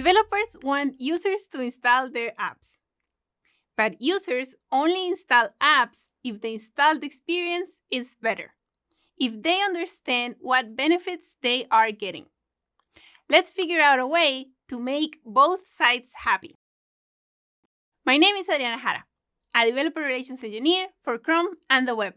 Developers want users to install their apps. But users only install apps if the installed experience is better, if they understand what benefits they are getting. Let's figure out a way to make both sides happy. My name is Adriana Jara, a developer relations engineer for Chrome and the web.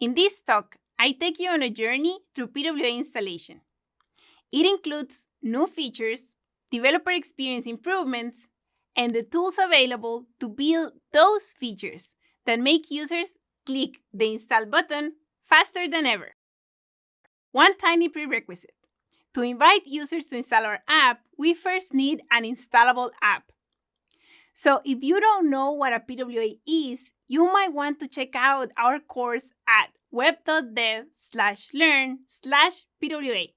In this talk, I take you on a journey through PWA installation. It includes new features, developer experience improvements, and the tools available to build those features that make users click the install button faster than ever. One tiny prerequisite. To invite users to install our app, we first need an installable app. So if you don't know what a PWA is, you might want to check out our course at web.dev slash learn slash PWA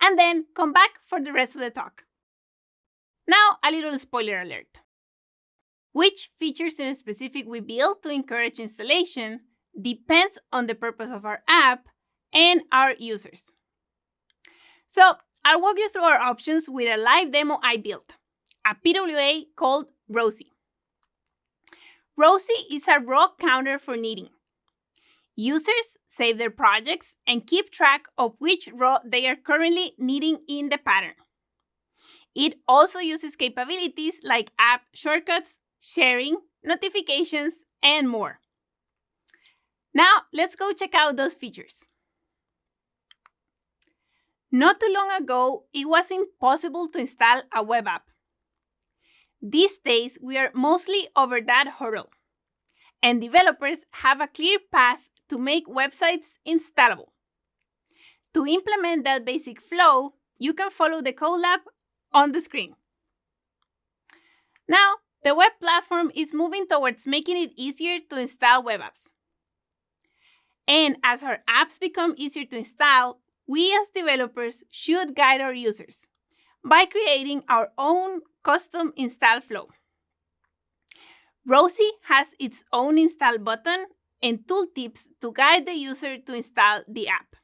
and then come back for the rest of the talk. Now, a little spoiler alert. Which features in specific we build to encourage installation depends on the purpose of our app and our users. So, I'll walk you through our options with a live demo I built, a PWA called Rosie. Rosie is a raw counter for knitting. Users save their projects and keep track of which row they are currently knitting in the pattern. It also uses capabilities like app shortcuts, sharing, notifications, and more. Now, let's go check out those features. Not too long ago, it was impossible to install a web app. These days, we are mostly over that hurdle, and developers have a clear path to make websites installable. To implement that basic flow, you can follow the codelab on the screen. Now, the web platform is moving towards making it easier to install web apps. And as our apps become easier to install, we as developers should guide our users by creating our own custom install flow. Rosie has its own install button and tooltips to guide the user to install the app.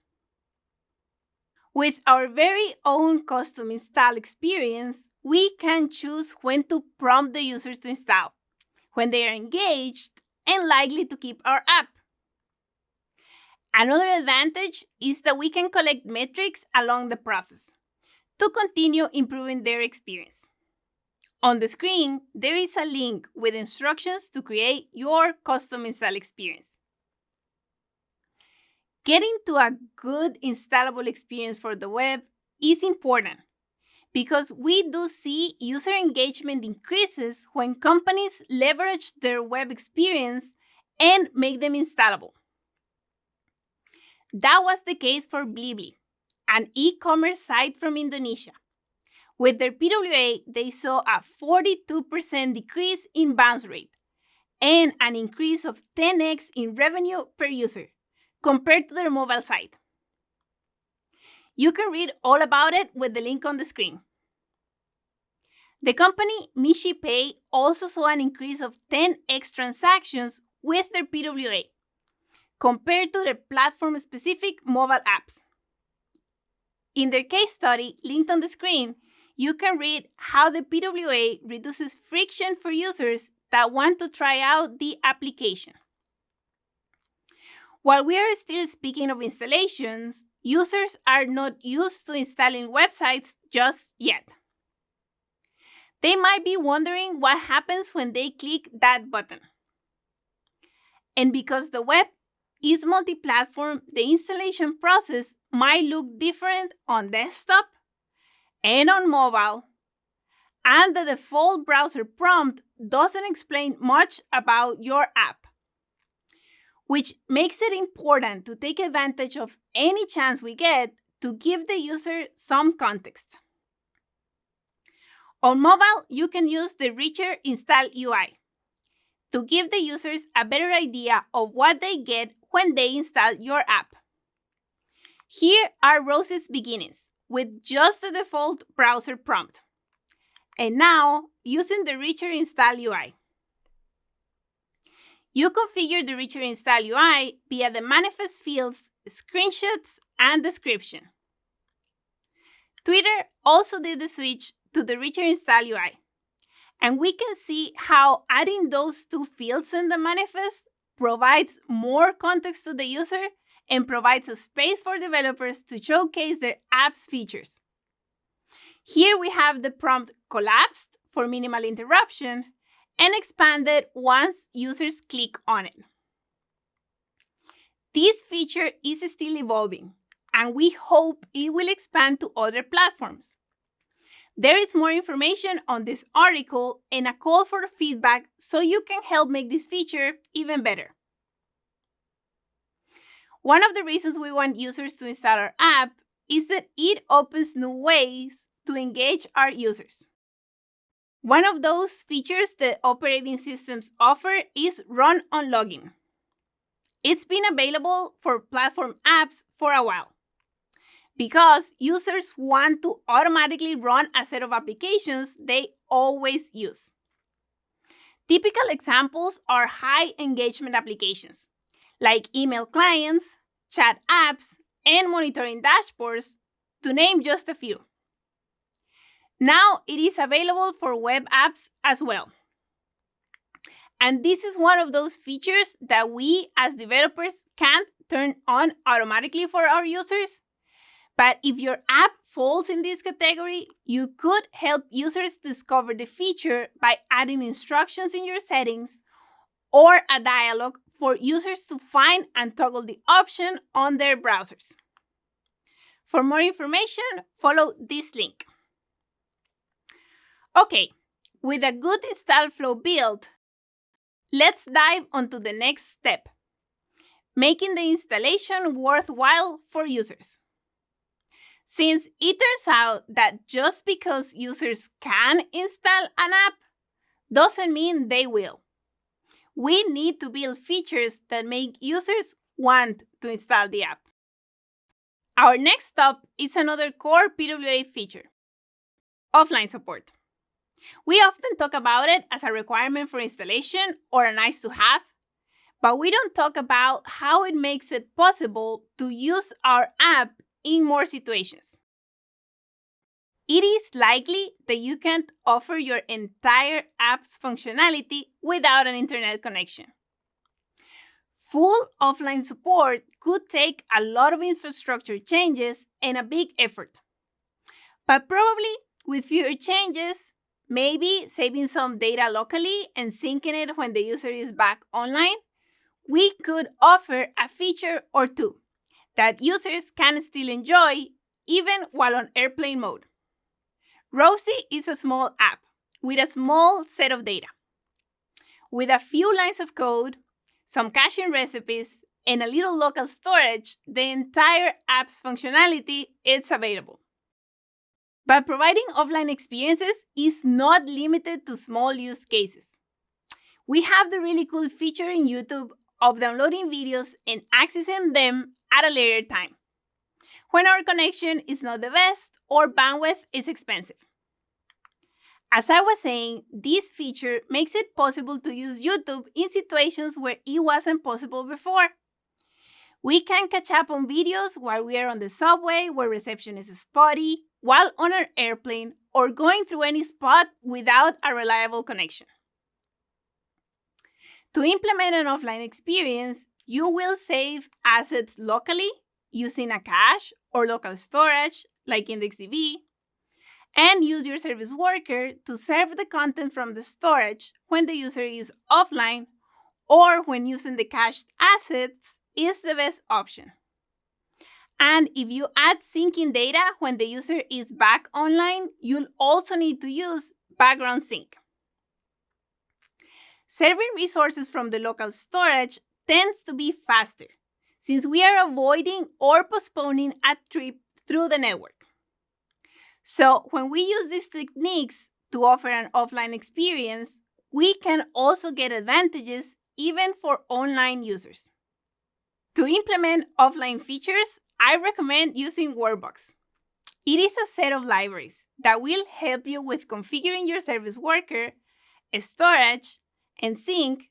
With our very own custom install experience, we can choose when to prompt the users to install, when they are engaged and likely to keep our app. Another advantage is that we can collect metrics along the process to continue improving their experience. On the screen, there is a link with instructions to create your custom install experience. Getting to a good installable experience for the web is important because we do see user engagement increases when companies leverage their web experience and make them installable. That was the case for Blibli, an e-commerce site from Indonesia. With their PWA, they saw a 42% decrease in bounce rate and an increase of 10x in revenue per user compared to their mobile site. You can read all about it with the link on the screen. The company MishiPay also saw an increase of 10x transactions with their PWA compared to their platform specific mobile apps. In their case study, linked on the screen, you can read how the PWA reduces friction for users that want to try out the application. While we are still speaking of installations, users are not used to installing websites just yet. They might be wondering what happens when they click that button. And because the web is multi platform, the installation process might look different on desktop and on mobile, and the default browser prompt doesn't explain much about your app, which makes it important to take advantage of any chance we get to give the user some context. On mobile, you can use the richer install UI to give the users a better idea of what they get when they install your app. Here are Rosie's beginnings with just the default browser prompt. And now, using the richer install UI. You configure the richer install UI via the manifest fields, screenshots, and description. Twitter also did the switch to the richer install UI. And we can see how adding those two fields in the manifest provides more context to the user and provides a space for developers to showcase their app's features. Here we have the prompt collapsed for minimal interruption and expanded once users click on it. This feature is still evolving, and we hope it will expand to other platforms. There is more information on this article and a call for feedback so you can help make this feature even better. One of the reasons we want users to install our app is that it opens new ways to engage our users. One of those features that operating systems offer is run on login. It's been available for platform apps for a while because users want to automatically run a set of applications they always use. Typical examples are high engagement applications like email clients, chat apps, and monitoring dashboards, to name just a few. Now it is available for web apps as well. And this is one of those features that we as developers can't turn on automatically for our users but if your app falls in this category, you could help users discover the feature by adding instructions in your settings or a dialog for users to find and toggle the option on their browsers. For more information, follow this link. Okay, with a good install flow built, let's dive onto the next step, making the installation worthwhile for users. Since it turns out that just because users can install an app doesn't mean they will. We need to build features that make users want to install the app. Our next stop is another core PWA feature offline support. We often talk about it as a requirement for installation or a nice to have, but we don't talk about how it makes it possible to use our app in more situations. It is likely that you can't offer your entire app's functionality without an internet connection. Full offline support could take a lot of infrastructure changes and a big effort. But probably with fewer changes, maybe saving some data locally and syncing it when the user is back online, we could offer a feature or two that users can still enjoy even while on airplane mode. Rosie is a small app with a small set of data. With a few lines of code, some caching recipes, and a little local storage, the entire app's functionality is available. But providing offline experiences is not limited to small use cases. We have the really cool feature in YouTube of downloading videos and accessing them at a later time, when our connection is not the best or bandwidth is expensive. As I was saying, this feature makes it possible to use YouTube in situations where it wasn't possible before. We can catch up on videos while we are on the subway where reception is spotty, while on an airplane, or going through any spot without a reliable connection. To implement an offline experience, you will save assets locally using a cache or local storage like IndexedDB, and use your service worker to serve the content from the storage when the user is offline or when using the cached assets is the best option. And if you add syncing data when the user is back online, you'll also need to use background sync. Serving resources from the local storage tends to be faster since we are avoiding or postponing a trip through the network. So when we use these techniques to offer an offline experience, we can also get advantages even for online users. To implement offline features, I recommend using Workbox. It is a set of libraries that will help you with configuring your service worker, storage, and sync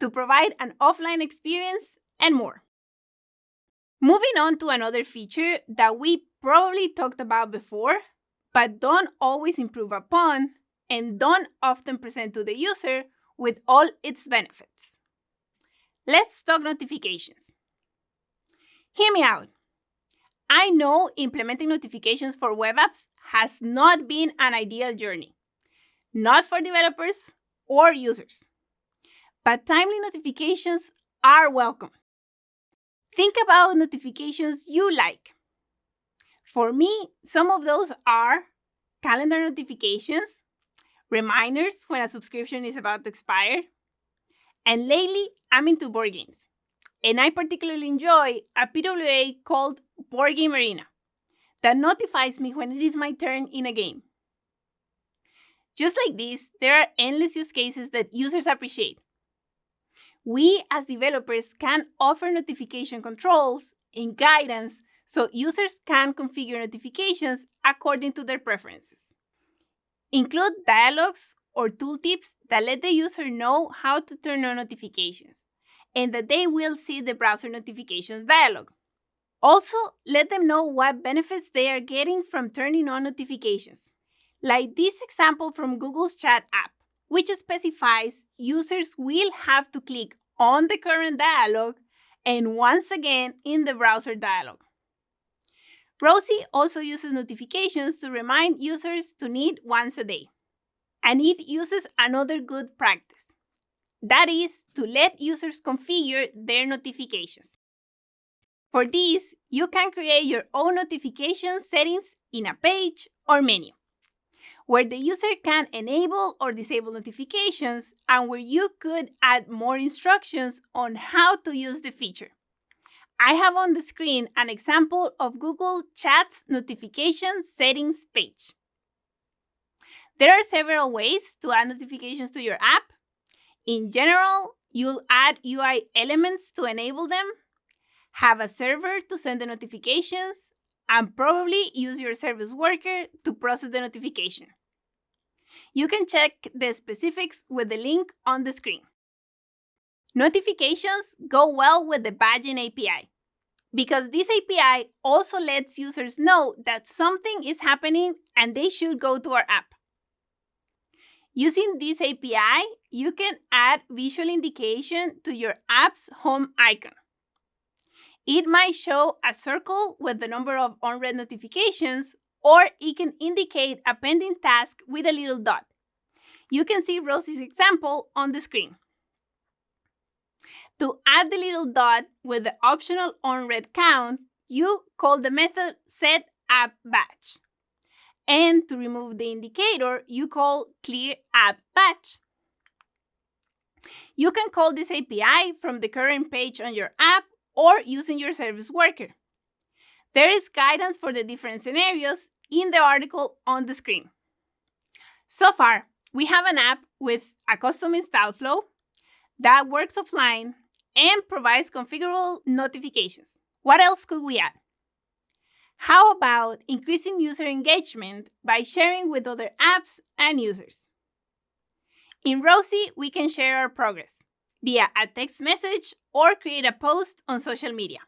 to provide an offline experience and more. Moving on to another feature that we probably talked about before, but don't always improve upon and don't often present to the user with all its benefits. Let's talk notifications. Hear me out. I know implementing notifications for web apps has not been an ideal journey, not for developers or users. But timely notifications are welcome. Think about notifications you like. For me, some of those are calendar notifications, reminders when a subscription is about to expire, and lately I'm into board games. And I particularly enjoy a PWA called Board Game Arena that notifies me when it is my turn in a game. Just like this, there are endless use cases that users appreciate. We as developers can offer notification controls and guidance so users can configure notifications according to their preferences. Include dialogues or tooltips that let the user know how to turn on notifications and that they will see the browser notifications dialog. Also, let them know what benefits they are getting from turning on notifications, like this example from Google's Chat app, which specifies users will have to click on the current dialog and once again in the browser dialog. Rosie also uses notifications to remind users to knit once a day. And it uses another good practice. That is to let users configure their notifications. For this, you can create your own notification settings in a page or menu, where the user can enable or disable notifications and where you could add more instructions on how to use the feature. I have on the screen an example of Google Chat's notification settings page. There are several ways to add notifications to your app. In general, you'll add UI elements to enable them, have a server to send the notifications, and probably use your service worker to process the notification. You can check the specifics with the link on the screen. Notifications go well with the badging API because this API also lets users know that something is happening and they should go to our app. Using this API, you can add visual indication to your app's home icon. It might show a circle with the number of unread notifications, or it can indicate a pending task with a little dot. You can see Rosie's example on the screen. To add the little dot with the optional unread count, you call the method setAppBadge. And to remove the indicator, you call clearAppBadge. You can call this API from the current page on your app or using your service worker. There is guidance for the different scenarios in the article on the screen. So far, we have an app with a custom install flow that works offline and provides configurable notifications. What else could we add? How about increasing user engagement by sharing with other apps and users? In Rosie, we can share our progress via a text message or create a post on social media.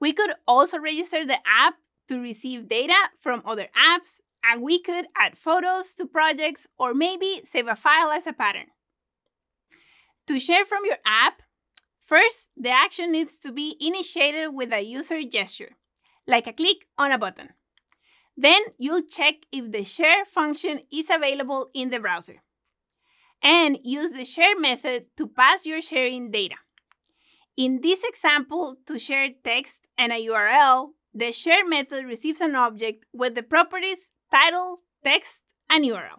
We could also register the app to receive data from other apps, and we could add photos to projects or maybe save a file as a pattern. To share from your app, first, the action needs to be initiated with a user gesture, like a click on a button. Then you'll check if the share function is available in the browser. And use the share method to pass your sharing data. In this example, to share text and a URL, the share method receives an object with the properties title, text, and URL.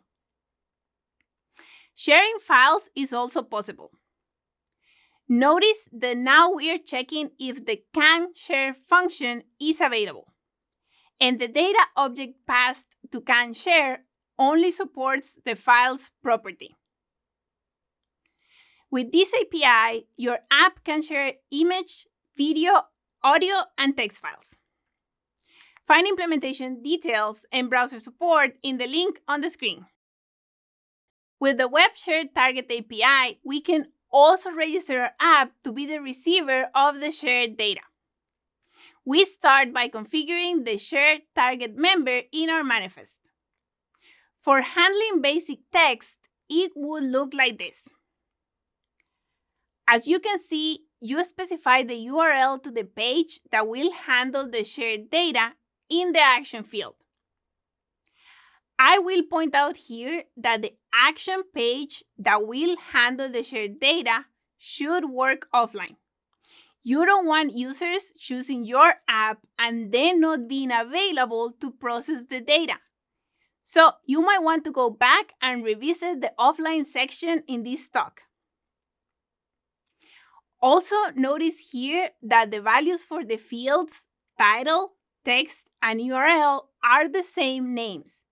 Sharing files is also possible. Notice that now we are checking if the can share function is available. And the data object passed to can share only supports the file's property. With this API, your app can share image, video, audio, and text files. Find implementation details and browser support in the link on the screen. With the Web Share Target API, we can also register our app to be the receiver of the shared data. we start by configuring the share target member in our manifest. For handling basic text, it would look like this. As you can see, you specify the URL to the page that will handle the shared data in the action field. I will point out here that the action page that will handle the shared data should work offline. You don't want users choosing your app and then not being available to process the data. So you might want to go back and revisit the offline section in this talk. Also, notice here that the values for the fields title, text, and URL are the same names,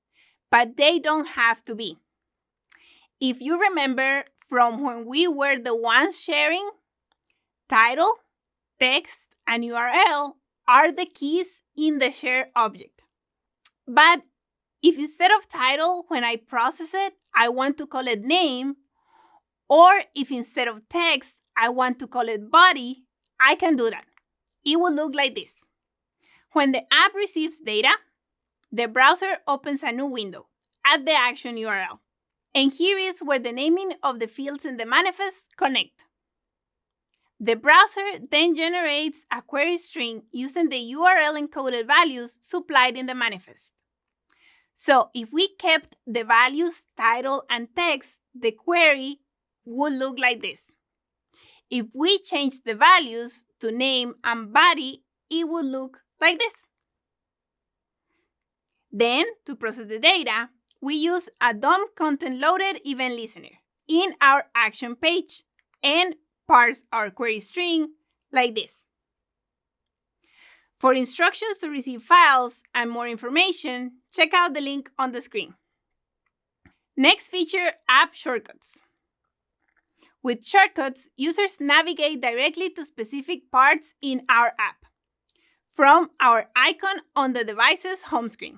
but they don't have to be. If you remember from when we were the ones sharing, title, text, and URL are the keys in the share object. But if instead of title, when I process it, I want to call it name, or if instead of text, I want to call it body, I can do that. It will look like this. When the app receives data, the browser opens a new window at the action URL. And here is where the naming of the fields in the manifest connect. The browser then generates a query string using the URL encoded values supplied in the manifest. So if we kept the values, title, and text, the query would look like this. If we change the values to name and body, it would look like this. Then, to process the data, we use a DOM content loaded event listener in our action page and parse our query string like this. For instructions to receive files and more information, check out the link on the screen. Next feature, app shortcuts. With shortcuts, users navigate directly to specific parts in our app from our icon on the device's home screen.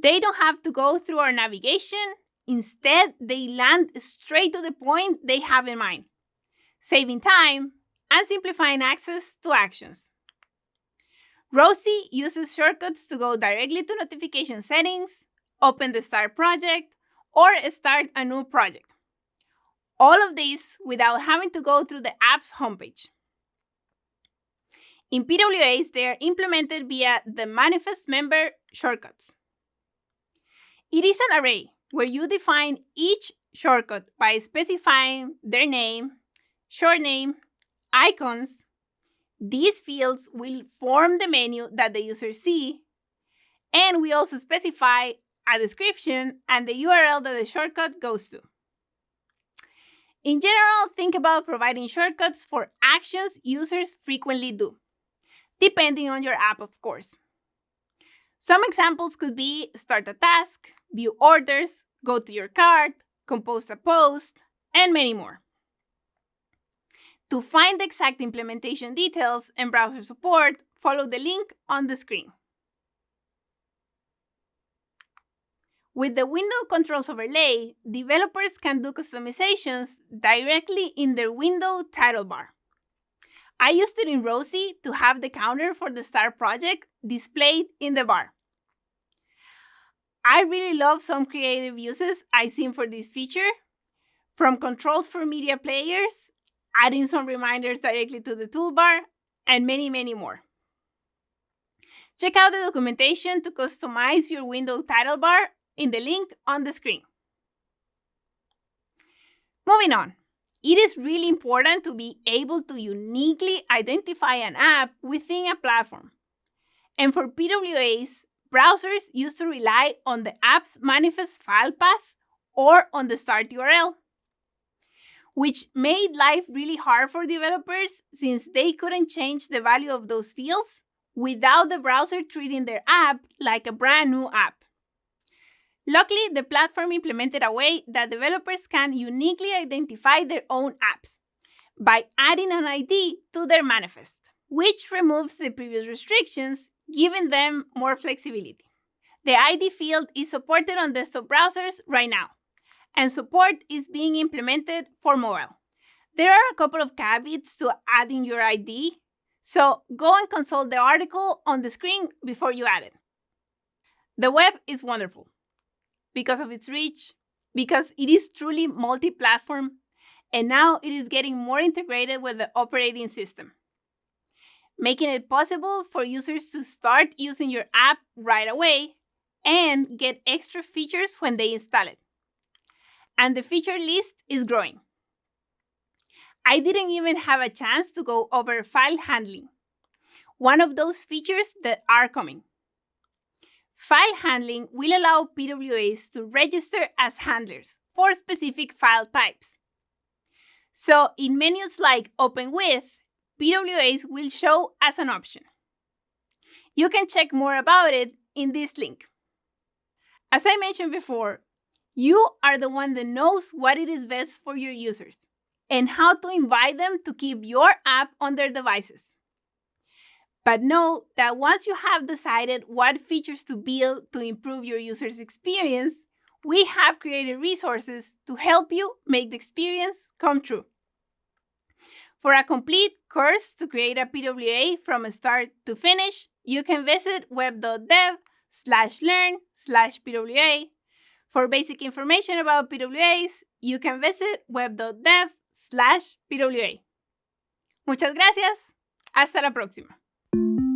They don't have to go through our navigation. Instead, they land straight to the point they have in mind, saving time and simplifying access to actions. Rosie uses shortcuts to go directly to notification settings, open the Start project, or start a new project. All of this without having to go through the app's homepage. In PWAs, they are implemented via the manifest member shortcuts. It is an array where you define each shortcut by specifying their name, short name, icons. These fields will form the menu that the user see, and we also specify a description and the URL that the shortcut goes to. In general, think about providing shortcuts for actions users frequently do, depending on your app, of course. Some examples could be start a task, view orders, go to your cart, compose a post, and many more. To find the exact implementation details and browser support, follow the link on the screen. With the window controls overlay, developers can do customizations directly in their window title bar. I used it in Rosie to have the counter for the Start project displayed in the bar. I really love some creative uses I've seen for this feature, from controls for media players, adding some reminders directly to the toolbar, and many, many more. Check out the documentation to customize your window title bar in the link on the screen. Moving on, it is really important to be able to uniquely identify an app within a platform. And for PWAs, browsers used to rely on the app's manifest file path or on the start URL, which made life really hard for developers since they couldn't change the value of those fields without the browser treating their app like a brand new app. Luckily, the platform implemented a way that developers can uniquely identify their own apps by adding an ID to their manifest, which removes the previous restrictions, giving them more flexibility. The ID field is supported on desktop browsers right now, and support is being implemented for mobile. There are a couple of caveats to adding your ID, So go and consult the article on the screen before you add it. The web is wonderful because of its reach, because it is truly multi platform, and now it is getting more integrated with the operating system, making it possible for users to start using your app right away and get extra features when they install it. And the feature list is growing. I didn't even have a chance to go over file handling, one of those features that are coming. File handling will allow PWAs to register as handlers for specific file types. So in menus like Open With, PWAs will show as an option. You can check more about it in this link. As I mentioned before, you are the one that knows what it is best for your users and how to invite them to keep your app on their devices. But know that once you have decided what features to build to improve your user's experience, we have created resources to help you make the experience come true. For a complete course to create a PWA from start to finish, you can visit web.dev slash learn slash PWA. For basic information about PWAs, you can visit web.dev slash PWA. Muchas gracias. Hasta la próxima you